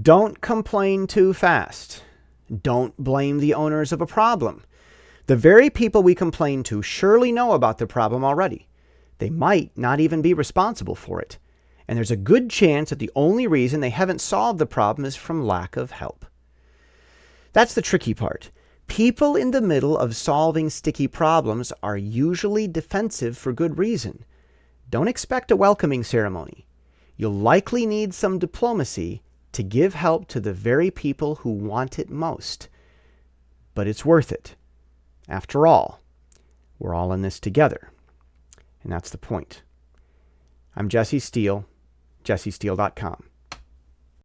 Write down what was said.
Don't complain too fast. Don't blame the owners of a problem. The very people we complain to surely know about the problem already. They might not even be responsible for it. And there's a good chance that the only reason they haven't solved the problem is from lack of help. That's the tricky part. People in the middle of solving sticky problems are usually defensive for good reason. Don't expect a welcoming ceremony. You'll likely need some diplomacy to give help to the very people who want it most. But it's worth it. After all, we're all in this together. And that's the point. I'm Jesse Steele, jessesteele.com.